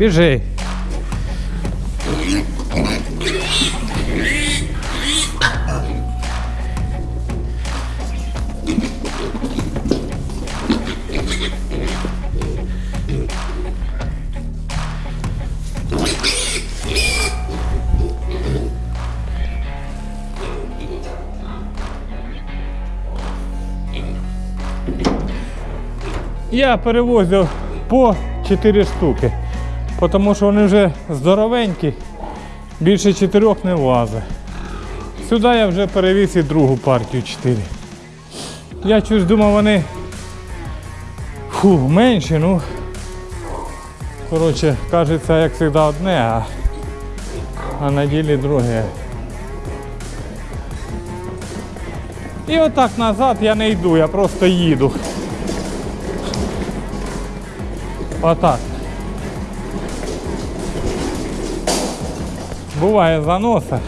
Біжи. Я перевозив по 4 штуки, тому що вони вже здоровенькі, більше 4 не влазить. Сюди я вже перевіз і другу партію 4. Я чогось думав, вони фу, менші, ну. Коротше, кажеться, як завжди одне, а, а на ділі друге. І отак назад я не йду, я просто їду. Отак. Буває заноса.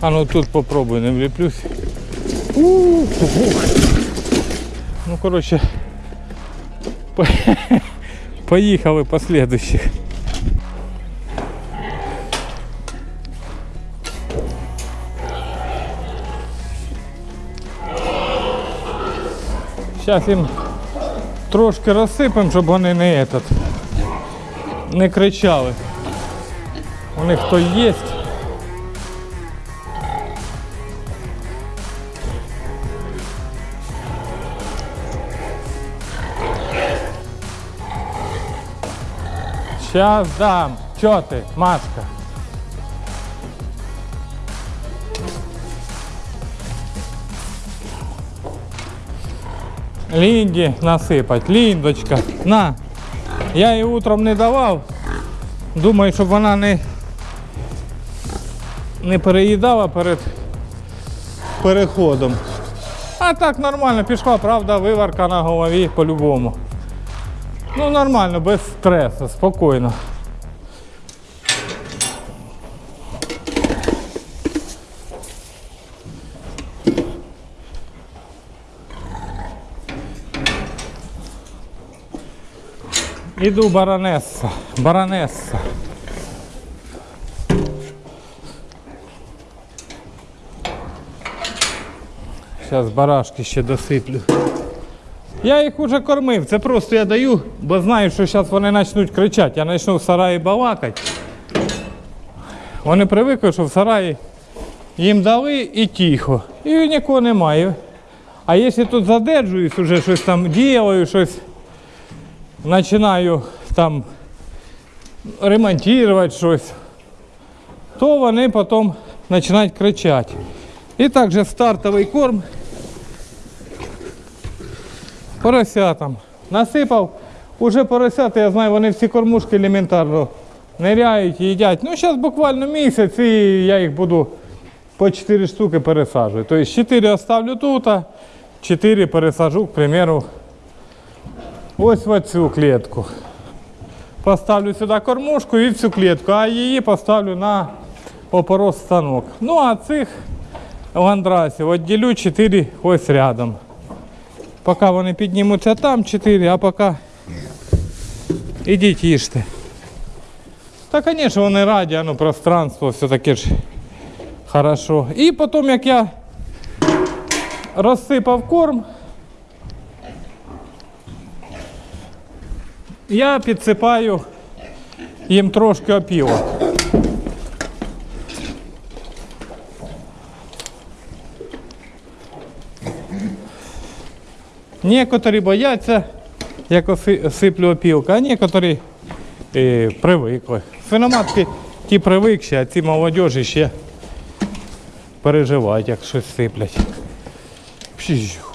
А ну тут попробуй, не вліплюсь. Ух, ух. Ну, коротше, по- поїхали по Зараз їм трошки розсипемо, щоб вони не этот, не кричали. У них то є. Сейчас дам. Чё ты, Машка? Лінді насипать. Ліндочка. На. Я їй утром не давав. Думаю, щоб вона не, не переїдала перед переходом. А так нормально пішла, правда, виварка на голові по-любому. Ну нормально, без стресу, спокійно. Іду баронеса, баронеса. Зараз барашки ще досиплю. Я їх уже кормив, це просто я даю, бо знаю, що зараз вони почнуть кричати. Я почну в сараї балакати. Вони привикли, що в сараї їм дали і тихо. І нікого немає. А якщо тут задержуюсь, уже щось там ділаю, щось починаю там ремонтувати щось, то вони потім починають кричати. І також стартовий корм поросятам. Насипав, уже поросята, я знаю, вони всі кормушки елементарно ниряють, їдять. Ну, зараз буквально місяць і я їх буду по 4 штуки пересаджувати. Тобто 4 оставлю тут, а 4 пересажу, к примеру, ось в цю клітку. Поставлю сюди кормушку і в цю клітку, а її поставлю на опорос станок. Ну а цих ландрасів відділю 4 ось рядом. Поки вони піднімуться там 4, а поки ідіть їжте. Та, звісно, вони раді, ну пространство все-таки ж хорошо. І потім, як я розсипав корм, я підсипаю їм трошки опілок. Некоторі бояться, як сиплю опілка, а некоторі е, привикли. Свиноматки ті привикші, а ці молодіжі ще переживають, як щось сиплять. Пшіжу.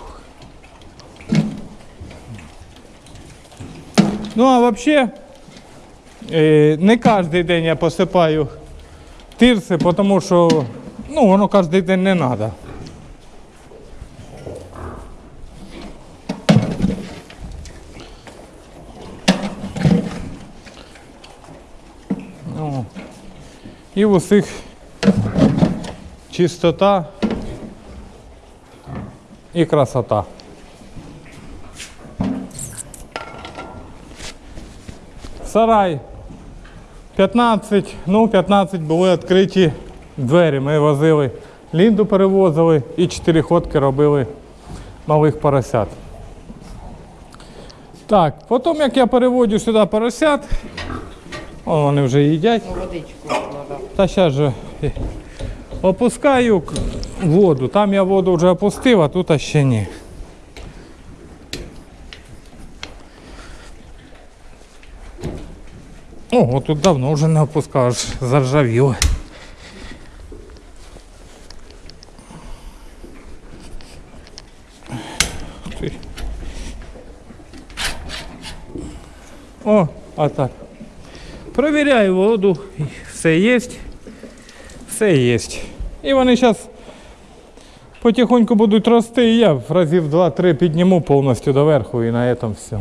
Ну, а взагалі, э, не кожен день я посипаю тирси, тому що ну, воно кожен день не треба. Ну, І в усіх чистота і красота. Сарай 15, ну 15 були відкриті двері. Ми возили лінду перевозили і чотири ходки робили малих поросят. Так, потім як я переводю сюди поросят, о, вони вже їдять. Та зараз же опускаю воду. Там я воду вже опустив, а тут ще ні. Ого, тут давно вже не опускав, аж заржавіло. О, а так. Провіряю воду, все є. Все є. І вони зараз потихоньку будуть рости, і я разів 2-3 підніму повністю доверху і на цьому все.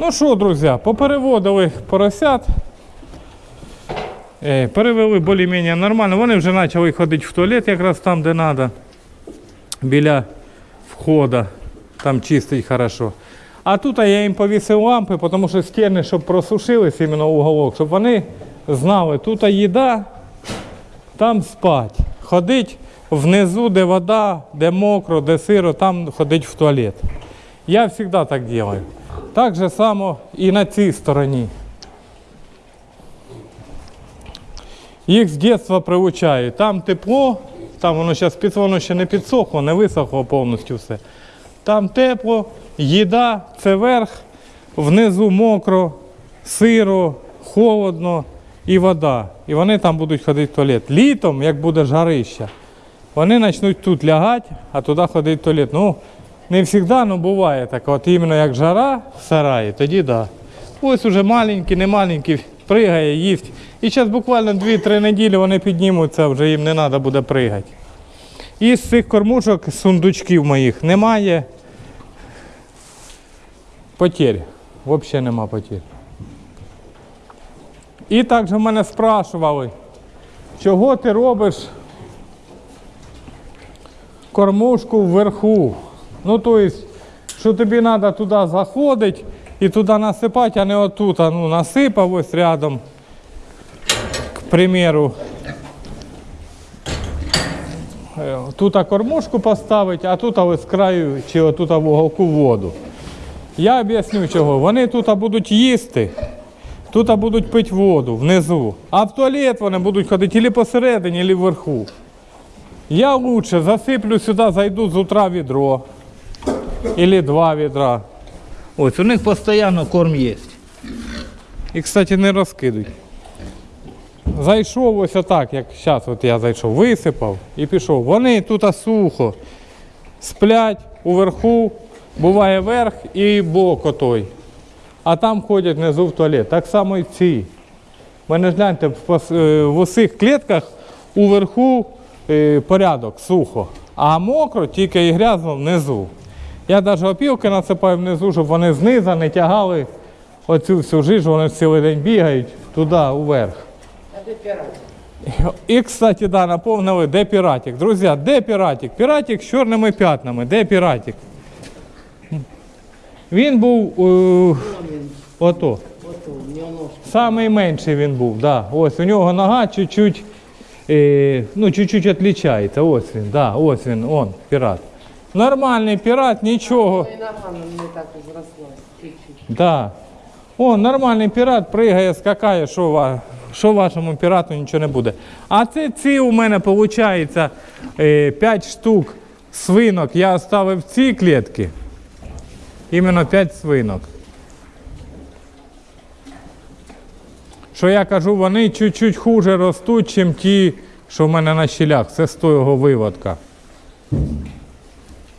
Ну що, друзі, попереводили поросят. Е, Перевели більш-менш нормально. Вони вже почали ходити в туалет якраз там, де треба. Біля входа. Там чистить хорошо. А тут я їм повісив лампи, тому що стіни, щоб просушились іменно уголок, щоб вони знали, тут їда, там спать. Ходить внизу, де вода, де мокро, де сиро, там ходить в туалет. Я завжди так роблю. Так же само і на цій стороні. Їх з дитинства приучаю. Там тепло, там воно зараз під воно ще не підсохло, не висохло повністю все. Там тепло, їда, це верх, внизу мокро, сиро, холодно і вода. І вони там будуть ходити в туалет. Літом, як буде жарища, вони почнуть тут лягати, а туди ходить в туалет. Ну, не завжди, але буває так. От іменно як жара в сараї, тоді. Да. Ось уже маленький, не маленький, пригає, їсть. І зараз буквально 2-3 неділі вони піднімуться, вже їм не треба буде пригати. І з цих кормушок, сундучків моїх, немає потерь. Взагалі нема потерь. І також мене спрашували, чого ти робиш кормушку вверху. Ну, тобто, що тобі треба туди заходити і туди насипати, а не отут. А, Ну, насипав ось рядом, к примеру. Е, Тут кормушку поставити, а тут ось з краю чи отут в уголку воду. Я об'ясню чого. Вони тут будуть їсти, тут будуть пити воду внизу, а в туалет вони будуть ходити або посередині, або вверху. Я лучше засиплю сюди, зайду з утра відро. Или два відра. Ось у них постійно корм є. І, кстати, не розкидують. Зайшов ось отак, як зараз от я зайшов, висипав і пішов. Вони тут сухо сплять уверху, буває верх і бок отой. А там ходять внизу в туалет. Так само і ці. Мене гляньте, в, е, в усіх клітках уверху е, порядок, сухо. А мокро тільки і грязно внизу. Я навіть опілки насипаю внизу, щоб вони знизу не тягали оцю всю жижу, вони цілий день бігають туди, уверх. А де пірат? І, кстати, да, наповнили, де піратик. Друзі, де піратик? Піратик з чорними п'ятнами. Де піратик? Він був е, ото. Самий менший він був, да. Ось у нього нога чуть-чуть, е, ну, чуть-чуть відрізняється. Ось він, да, ось він, он, пірат. Нормальний пірат, нічого. Ну нога так чуть-чуть. Да. О, нормальний пірат пригає, скакає, що, ва- що вашому пірату нічого не буде. А це ці у мене виходить 5 штук свинок. Я оставив ці клітки. Іменно 5 свинок. Що я кажу, вони чуть-чуть хуже ростуть, ніж ті, що в мене на щілях. Це з того виводка.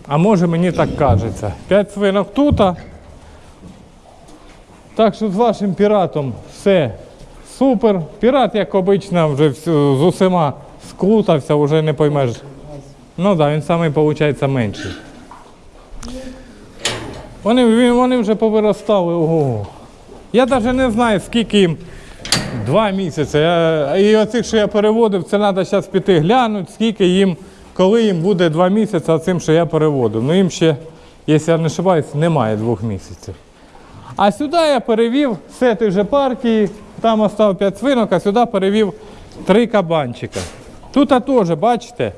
А може мені так кажеться. 5 свинок тут. так що з вашим піратом все супер. Пірат, як обично, вже з усіма скрутався, вже не поймеш. Ну так, да, він самий, виходить, менший. Вони, вони вже повиростали. Ого. Я навіть не знаю, скільки їм. Два місяці. Я, і оцих, що я переводив, це треба зараз піти глянути, скільки їм, коли їм буде два місяці, цим, що я переводив. Ну їм ще, якщо я не ошибаюсь, немає двох місяців. А сюди я перевів все ті же партії, там остав 5 свинок, а сюди перевів три кабанчика. Тут теж, бачите,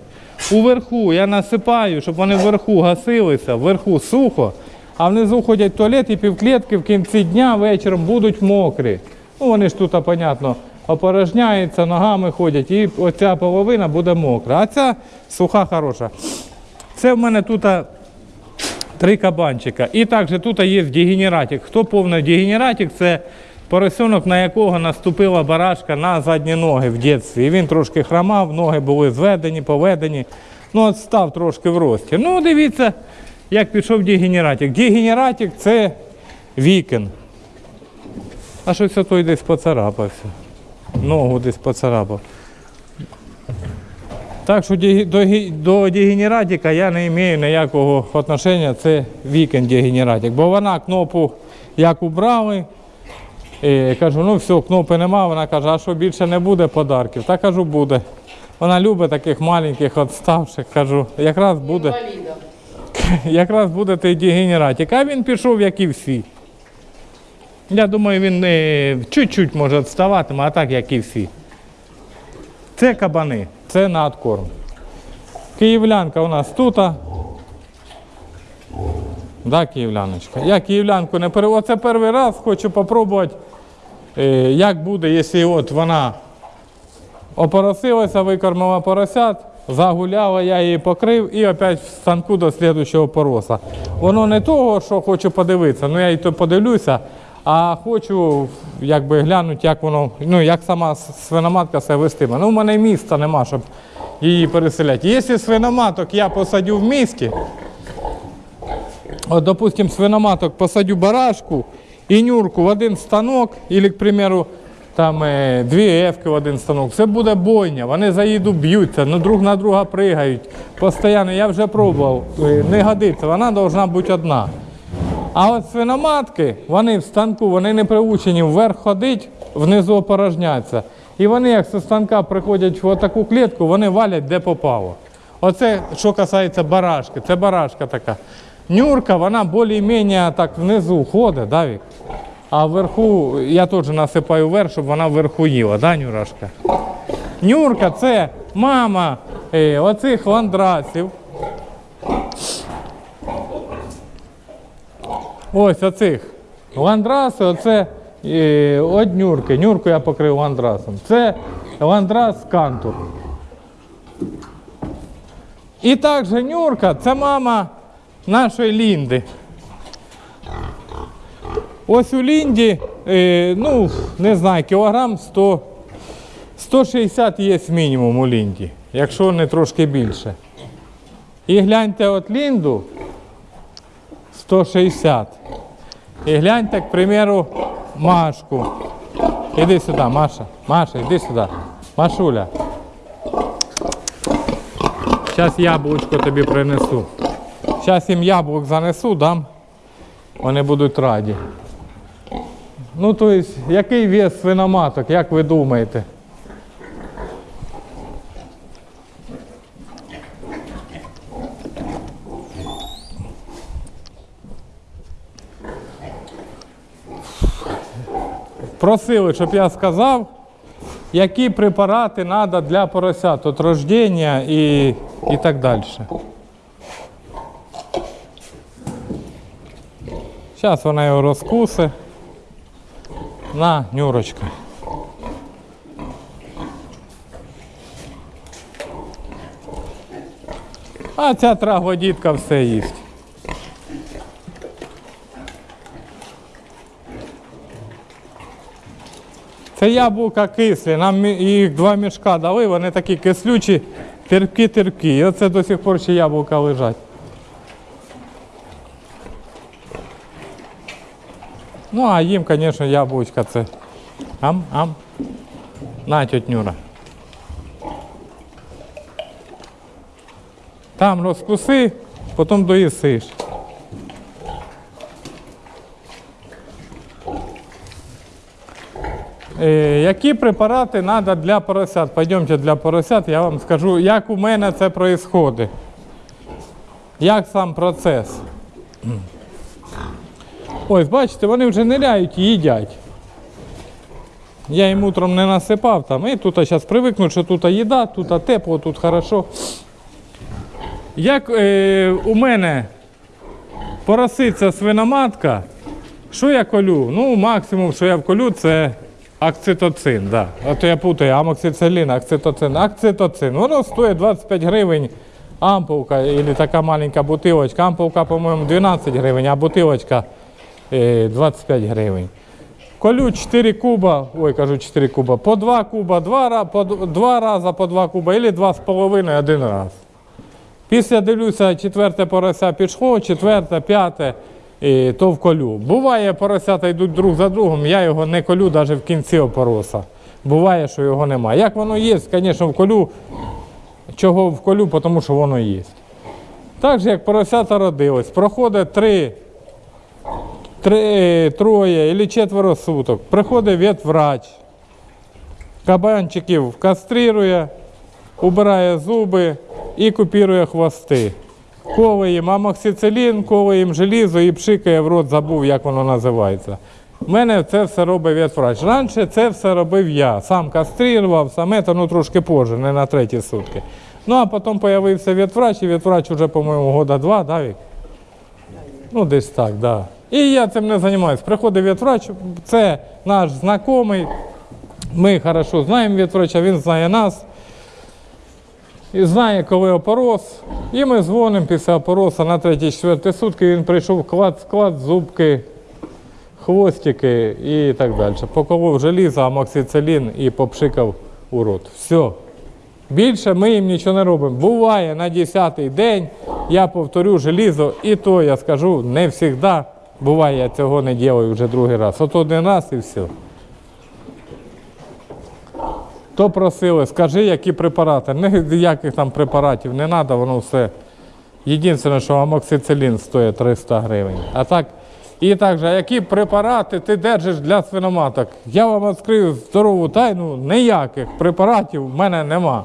уверху я насипаю, щоб вони вверху гасилися, вверху сухо, а внизу ходять туалет і півклітки в кінці дня вечором будуть мокрі. Ну вони ж тут, понятно, опорожняються, ногами ходять, і оця половина буде мокра. А ця суха хороша. Це в мене тут три кабанчика. І також тут є дегенератик. Хто повний дегенератик, це поросенок, на якого наступила барашка на задні ноги в дитинстві. Він трошки хромав, ноги були зведені, поведені. Ну, от став трошки в рості. Ну, дивіться, як пішов дегенератик. Дегенератик це вікен. А щось той десь поцарапався. Ногу десь поцарапав. Так що до, до дегенератика я не маю ніякого відношення, це вікенд дегенератик. Бо вона кнопу як убрали, і кажу, ну все, кнопи нема, вона каже, а що більше не буде подарків? Та кажу, буде. Вона любить таких маленьких відставших, кажу, якраз буде, якраз буде той дегенератик. А він пішов, як і всі. Я думаю, він е, чуть-чуть може відставатиме, а так, як і всі. Це кабани, це на откорм. Київлянка у нас тут. Да, київляночка. Я київлянку не пере... Оце перший раз хочу спробувати, е, як буде, якщо от вона опоросилася, викормила поросят, загуляла, я її покрив і опять в станку до слідчого пороса. Воно не того, що хочу подивитися, ну я і то подивлюся, а хочу якби глянути, як воно, ну як сама свиноматка себе вестиме. Ну, в мене міста нема, щоб її переселяти. Якщо свиноматок я посадю в місті, от, допустим, свиноматок посадю барашку і нюрку в один станок, або, к примеру, там е, дві ефки в один станок. Це буде бойня. Вони заїду б'ються, ну друг на друга пригають. Постійно я вже пробував. Е, Не годиться, вона повинна бути одна. А от свиноматки, вони в станку, вони не приучені вверх ходити, внизу опорожняться. І вони, як зі станка приходять в таку клітку, вони валять де попало. Оце, що касається барашки, це барашка така. Нюрка, вона більш-менш так внизу ходить, да, Вік? А вверху, я теж насипаю вверх, щоб вона вверху їла, да, Нюрашка? Нюрка це мама е, оцих ландрасів. Ось оцих. Ландраси, оце е, от нюрки. Нюрку я покрив ландрасом. Це ландрас кантур. І також нюрка це мама нашої Лінди. Ось у Лінді, е, ну, не знаю, кілограм 100, 160 є мінімум у Лінді, якщо не трошки більше. І гляньте от Лінду 160. І гляньте, к примеру, Машку. Іди сюди, Маша. Маша, іди сюди. Машуля. Зараз яблучко тобі принесу. Зараз їм яблук занесу, дам. Вони будуть раді. Ну, тобто, який вес свиноматок, як ви думаєте? Просили, щоб я сказав, які препарати треба для поросят від рождення і, і так далі. Зараз вона його розкусе. На, Нюрочка. А ця траглодітка все їсть. Це яблука кислі. Нам їх два мішка дали, вони такі кислючі, терпкі-терпкі. І оце до сих пор ще яблука лежать. Ну, а їм, звісно, яблучка це. Ам, ам. На, Нюра. Там розкуси, потім доїсиш. Які препарати треба для поросят? Пойдемте для поросят, я вам скажу, як у мене це відбувається. Як сам процес. Ось, бачите, вони вже ниряють і їдять. Я їм утром не насипав там. І тут зараз привикнуть, що тут їда, тут тепло, тут хорошо. Як е, у мене пороситься свиноматка, що я колю? Ну, максимум, що я вколю, це акцитоцин. Да. А то я путаю амоксицилін, акцитоцин. Акцитоцин. Воно стоїть 25 гривень ампулка, або така маленька бутилочка. Ампулка, по-моєму, 12 гривень, а бутилочка е, 25 гривень. Колю 4 куба, ой, кажу 4 куба, по 2 куба, 2, по 2 рази по 2 куба, або 2,5 один раз. Після дивлюся, четверте порося пішло, четверте, п'яте, і то вколю. Буває, поросята йдуть друг за другом, я його не колю навіть в кінці опороса. Буває, що його немає. Як воно є, звісно, вколю. Чого вколю, тому що воно є. Так же, як поросята родилось, проходить три, три троє або четверо суток. Приходить ветврач, кабанчиків кастрирує, убирає зуби і купірує хвости. Коле їм амоксицилін, коле їм желізо і пшикає в рот, забув, як воно називається. У мене це все робить ветврач. Раніше це все робив я. Сам кастрирував, саме ну трошки позже, не на треті сутки. Ну а потім з'явився ветврач, і ветврач вже, по-моєму, года два, да, Вік? Ну, десь так, да. І я цим не займаюся. Приходить ветврач, це наш знайомий. Ми хорошо знаємо ветврача, він знає нас. І знає, коли опорос. І ми дзвонимо після опороса на третій-четвертій сутки. Він прийшов клад, склад, зубки, хвостики і так далі. Поколов желізо, амоксицилін і попшикав у рот. Все. Більше ми їм нічого не робимо. Буває на 10-й день, я повторю желізо, і то я скажу не завжди. Буває, я цього не роблю вже другий раз. От один раз і все. То просили, скажи, які препарати. Ніяких там препаратів не треба, воно все. Єдине, що амоксицилін стоїть 300 гривень. А так, і також, які препарати ти держиш для свиноматок? Я вам відкрию здорову тайну, ніяких препаратів в мене нема.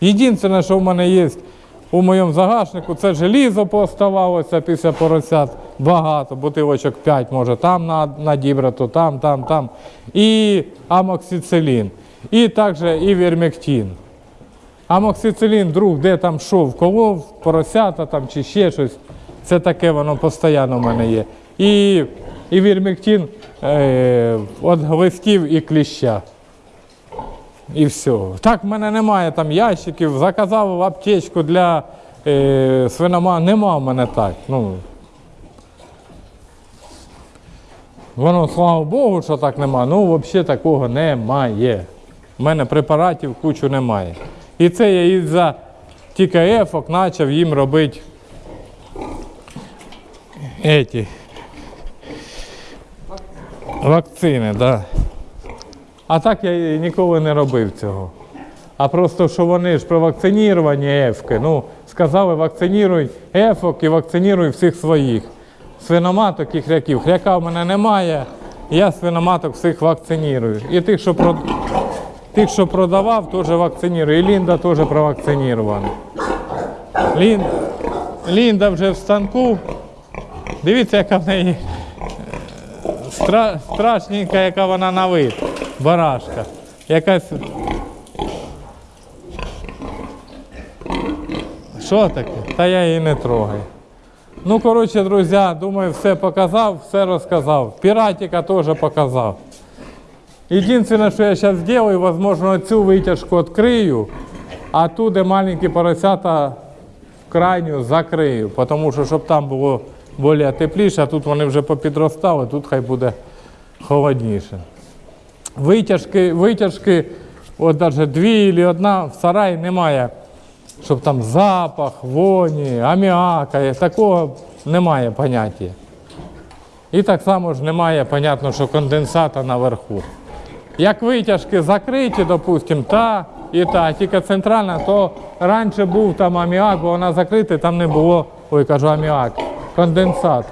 Єдине, що в мене є у моєму загашнику, це желізо поставалося після поросят. Багато, бутилочок 5, може, там на, на дібрату, там, там, там. І амоксицилін. І також і вермектин. Амоксицилін, друг, де там що, вколов, поросята там чи ще щось. Це таке воно постійно в мене є. І, і вірмектин е, від глистів і кліща. І все. Так в мене немає там ящиків, заказав в аптечку для е, свинома. Нема в мене так. Ну, Воно, слава Богу, що так нема. Ну, взагалі такого немає. У мене препаратів кучу немає. І це я із-за тільки ефок почав їм робити еті. Вакцини. Да. А так я ніколи не робив цього. А просто що вони ж про вакцинірування ефки. Ну, сказали, вакциніруй ефок і вакциніруй всіх своїх. Свиноматок і хряків. Хряка в мене немає, я свиноматок всіх вакцинірую. І тих, що, прод... тих, що продавав, теж вакцинірую. І Лінда теж провакцинірована. Лін... Лінда вже в станку. Дивіться, яка в неї е, стра... страшненька, яка вона на вид. Барашка. Якась. Що таке? Та я її не трогаю. Ну, коротше, друзі, думаю, все показав, все розказав. Піратика теж показав. Єдине, що я зараз зроблю, можливо, цю витяжку відкрию, а ту, де маленькі поросята крайню закрию, тому що щоб там було більш тепліше, а тут вони вже попідростали, тут хай буде холодніше. Витяжки, витяжки, от навіть дві або одна в сараї немає, щоб там запах, воні, аміака, такого немає поняття. І так само ж немає, понятно, що конденсата наверху. Як витяжки закриті, допустимо, та і та, тільки центральна, то раніше був там аміак, бо вона закрита, там не було, ой, кажу, аміак, конденсат.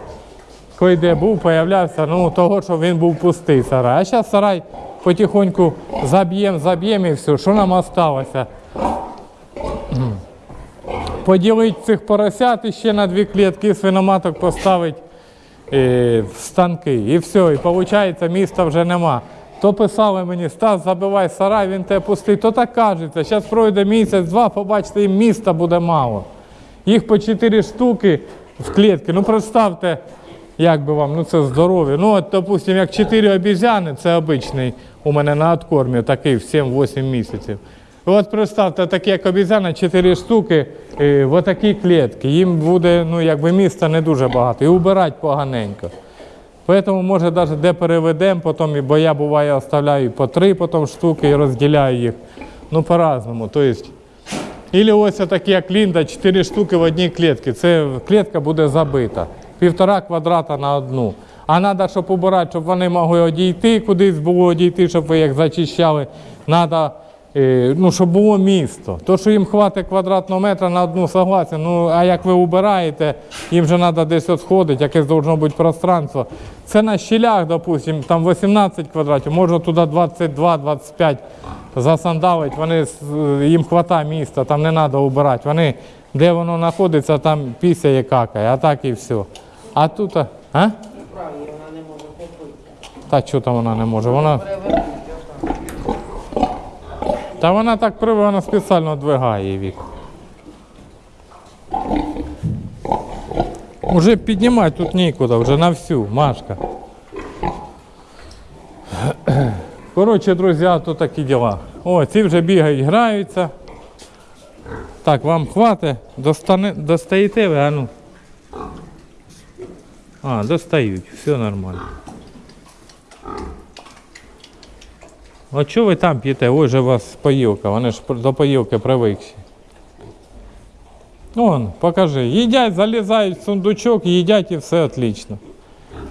Коли де був, появлявся, ну того, що він був пустий сарай. А зараз сарай потихоньку заб'ємо, заб'ємо і все. Що нам осталося? Поділити цих поросят ще на дві клітки, свиноматок поставити е, в станки. І все, і виходить, міста вже нема. То писали мені, Стас, забивай сарай, він тебе пустить. То так кажеться. Зараз пройде місяць-два, побачите, їм міста буде мало. Їх по 4 штуки в клітки. Ну представте, як би вам, ну це здоров'я. Ну, от, допустим, як 4 обізяни, це обичний у мене на откормі, такий в 7-8 місяців. От представте, такі як обізяна, 4 штуки е, в отакій клітки. Їм буде, ну, якби міста не дуже багато. І убирати поганенько. Поэтому, може, навіть де переведемо, потім, бо я буває оставляю по три потім штуки і розділяю їх. Ну, по-разному. Тобто, ось такі, як Лінда, 4 штуки в одній клітці. Це клітка буде забита. Півтора квадрата на одну. А треба, щоб убирати, щоб вони могли одійти, кудись було одійти, щоб ви їх зачищали. Треба, ну, щоб було місто. То, що їм хватить квадратного метра на одну согласен, ну, а як ви убираєте, їм же треба десь сходити, якесь должно бути пространство. Це на щілях, допустим, там 18 квадратів, можна туди 22-25 засандалить, вони, їм хватає міста, там не треба убирати. Вони, де воно знаходиться, там пісяє какає, а так і все. А тут, а? а? Вона не може попити. Та що там вона не може? Вона. Та вона так приве, вона спеціально двигає вік. Уже піднімати тут нікуди, вже на всю, Машка. Коротше, друзі, то такі діла. О, ці вже бігають, граються. Так, вам хватить? Достаєте ви, а ну. А, достають, все нормально. А що ви там п'єте? Ось же у вас поїлка, вони ж до поїлки привикші. Вон, покажи. Їдять, залізають в сундучок, їдять і все отлично.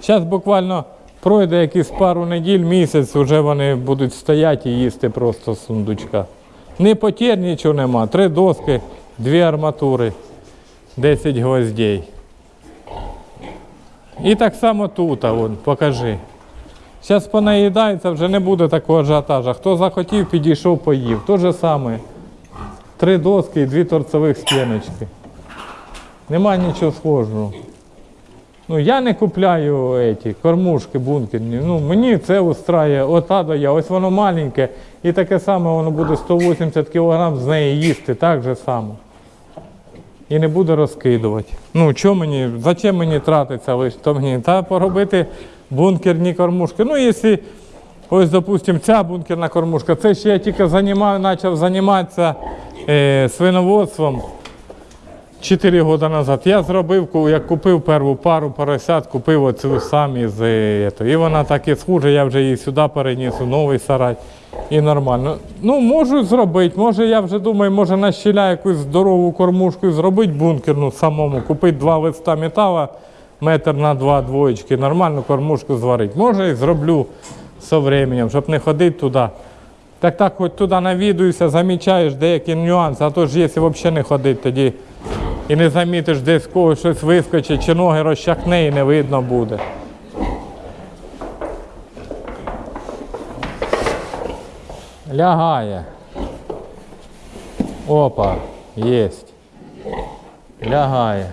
Зараз буквально пройде якісь пару неділь, місяць, вже вони будуть стояти і їсти просто з сундучка. Не потір нічого нема. Три доски, дві арматури, 10 гвоздей. І так само тут, а вон, покажи. Зараз понаїдається, вже не буде такого ажіотажа. Хто захотів, підійшов, поїв. То же саме. Три доски і дві торцевих стіночки. Нема нічого схожого. Ну, я не купляю еті, кормушки бункерні. Ну, мені це устрає, ота до я, ось воно маленьке, і таке саме воно буде 180 кг з неї їсти, так же само. І не буде розкидувати. Ну, що мені, зачем мені тратиться лише то мені? Та поробити бункерні кормушки. Ну, якщо, ось, допустимо, ця бункерна кормушка, це ще я тільки занімаю, почав займатися е, свиноводством 4 роки назад. Я зробив, як купив першу пару поросят, купив оцю самі з е. І вона так і схуже, я вже її сюди переніс, у новий сарай. І нормально. Ну, можу зробити. Може, я вже думаю, може на щіля якусь здорову кормушку зробити бункерну самому, купити два листа металу, метр на два двоєчки, нормальну кормушку зварити. Може і зроблю з временем, щоб не ходити туди. Так так, хоч туди навідуюся, замічаєш деякі нюанси, а то ж якщо взагалі не ходити тоді і не замітиш десь когось щось вискочить, чи ноги розчахне і не видно буде. Лягає. Опа, єсть. Лягає.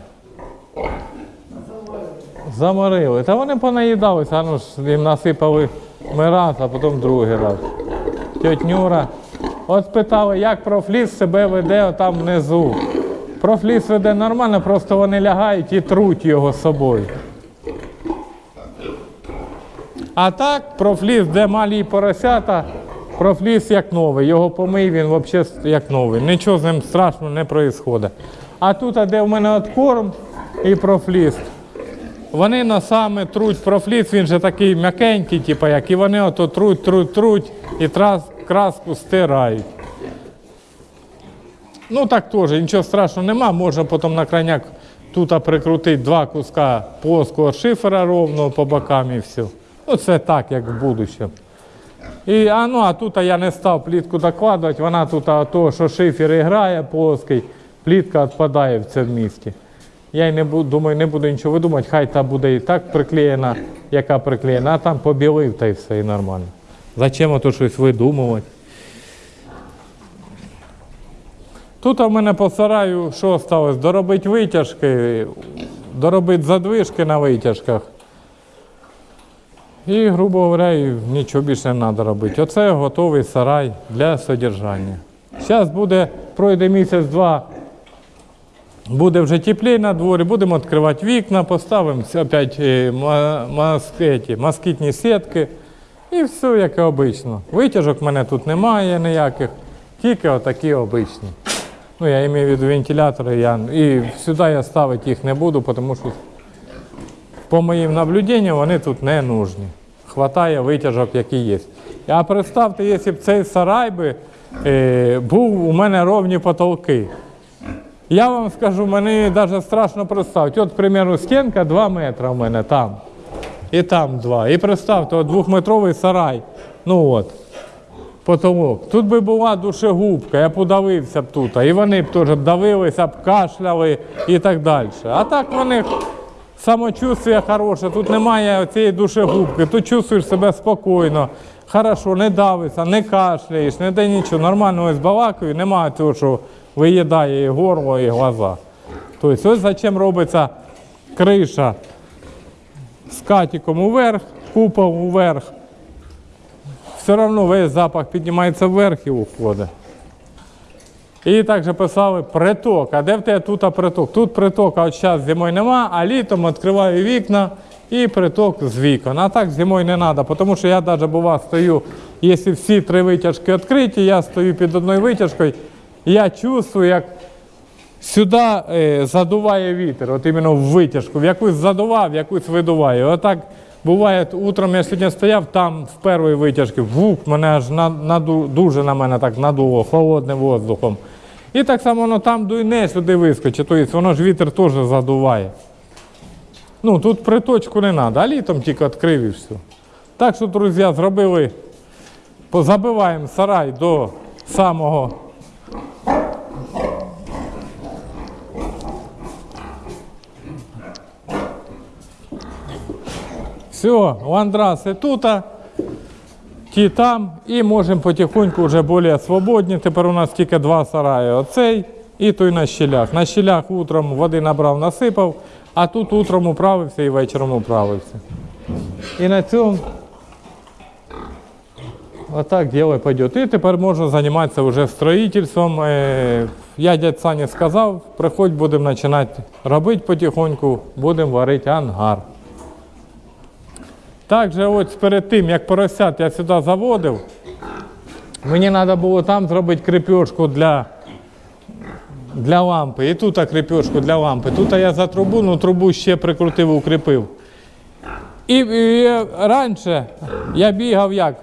Заморили. Та вони понаїдалися, ну ж їм насипали ми раз, а потім другий раз. Тьоть Нюра. От спитали, як профліс себе веде там внизу. Профліс веде нормально, просто вони лягають і труть його з собою. А так, профліс, де малі поросята, профліс як новий. Його помий, він взагалі як новий. Нічого з ним страшного не відбувається. А тут, де в мене откорм і профліс, вони носами труть профліс, він же такий м'якенький, типу, як, і вони ото труть, труть, труть і трас, краску стирають. Ну так теж, нічого страшного нема, можна потім на крайняк тут прикрутити два куска плоского шифера ровного по бокам і все. Ну це так, як в будущем. І, а, ну, а тут я не став плітку докладувати, вона тут, а то, що шифер грає плоский, плітка відпадає в цьому місці. Я й не буду, думаю, не буду нічого видумати, хай та буде і так приклеєна, яка приклеєна, а там побілив та й все, і нормально. Зачем ото щось видумувати? Тут у мене по сараю що осталось? Доробити витяжки, доробити задвижки на витяжках. І, грубо говоря, нічого більше не треба робити. Оце готовий сарай для содержання. Зараз буде, пройде місяць-два, буде вже тепліше на дворі, будемо відкривати вікна, поставимо опять е, москітні сітки. І все, як і обично. Витяжок в мене тут немає ніяких, тільки отакі обичні. Ну, я маю в виду вентилятори, я, і сюди я ставити їх не буду, тому що по моїм наблюденням вони тут не нужні. Хватає витяжок, які є. А представте, якщо б цей сарай би, е, був у мене ровні потолки. Я вам скажу, мені навіть страшно представити. От, к стінка 2 метри у мене там. І там 2. І представте, от двохметровий сарай. Ну от, потолок. Тут би була душегубка, я б удавився б тут. І вони б теж давилися, б кашляли і так далі. А так вони самочувствие хороше, тут немає цієї душегубки, тут чувствуєш себе спокійно, хорошо, не давишся, не кашляєш, не де нічого. Нормально ось балакаю, немає цього, що виїдає і горло, і глаза. Тобто ось зачем робиться криша з катіком уверх, купол уверх. Все одно весь запах піднімається вверх і уходить. І також писали приток. А де в тебе тут приток? Тут приток, от зараз зимою нема, а літом відкриваю вікна і приток з вікон. А так зимою не треба, тому що я навіть бува стою, якщо всі три витяжки відкриті, я стою під одною витяжкою, я чувствую, як сюди е, задуває вітер, от іменно в витяжку, в якусь задував, в якусь видуває. Отак буває, утром я сьогодні стояв, там в першій витяжці, вук, мене аж на, наду, дуже на мене так надуло, холодним воздухом. І так само воно там дуйне, сюди вискочить, тобто воно ж вітер теж задуває. Ну, тут приточку не треба, а літом тільки відкрив і все. Так що, друзі, зробили, позабиваємо сарай до самого Все, ландраси тут, ті там, і можемо потихоньку вже більш свободні. Тепер у нас тільки два сараї. Оцей і той на щелях. На щелях утром води набрав, насипав, а тут утром управився і вечором управився. І на цьому отак діло пойде. І тепер можна займатися вже строїтельством. Е, Я дядь Сані сказав, приходь, будемо починати робити потихоньку, будемо варити ангар. Також ось перед тим, як поросят я сюди заводив, мені треба було там зробити крепежку для, для лампи. І тут крепежку для лампи. Тут я за трубу, ну трубу ще прикрутив, укріпив. І, і раніше я бігав як?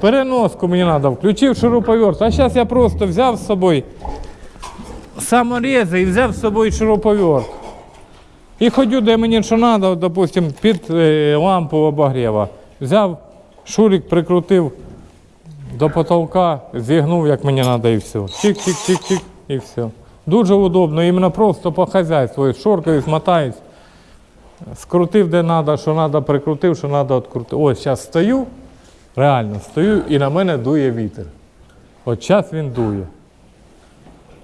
Переноску мені треба, включив шуруповерт. А зараз я просто взяв з собою саморези і взяв з собою шуруповерт. І ходю, де мені що треба, допустим, під е, лампу обогріва. Взяв, шурик прикрутив до потолка, зігнув, як мені треба, і все. Чик-чик-чик-чик, і все. Дуже удобно, іменно просто по хазяйству. Шоркою змотаюсь, скрутив де треба, що треба, прикрутив, що треба відкрутив. Ось зараз стою, реально стою і на мене дує вітер. От зараз він дує.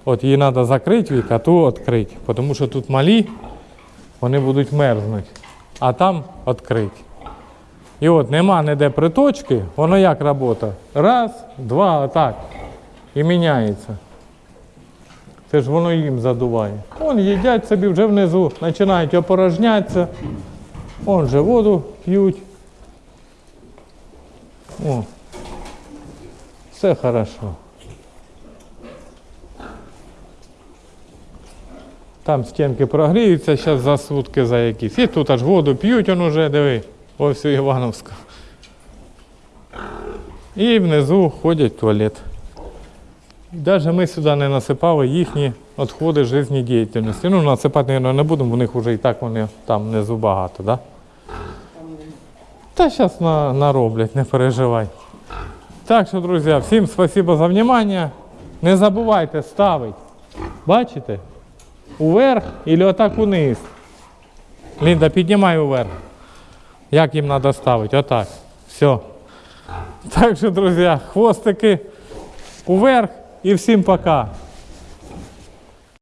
От її треба закрити вік, а ту відкрити, тому що тут малі вони будуть мерзнути, а там відкриті. І от нема ніде приточки, воно як робота? Раз, два, отак. І міняється. Це ж воно їм задуває. Вон їдять собі вже внизу, починають опорожнятися. Вон же воду п'ють. О, все хорошо. Там стінки прогріються, зараз за сутки за якісь. І тут аж воду п'ють, он уже, диви, ось у Івановську. І внизу ходять в туалет. Навіть ми сюди не насипали їхні відходи життєдіяльності. Ну, насипати, мабуть, не будемо, у них вже і так вони там внизу багато, да? Та зараз на, нароблять, не переживай. Так що, друзі, всім спасибо за внимание. Не забувайте ставити. Бачите? Уверх или отак униз. Лінда, піднімай уверх. Як їм треба ставити? Отак. Все. Так що, друзі, хвостики уверх і всім пока.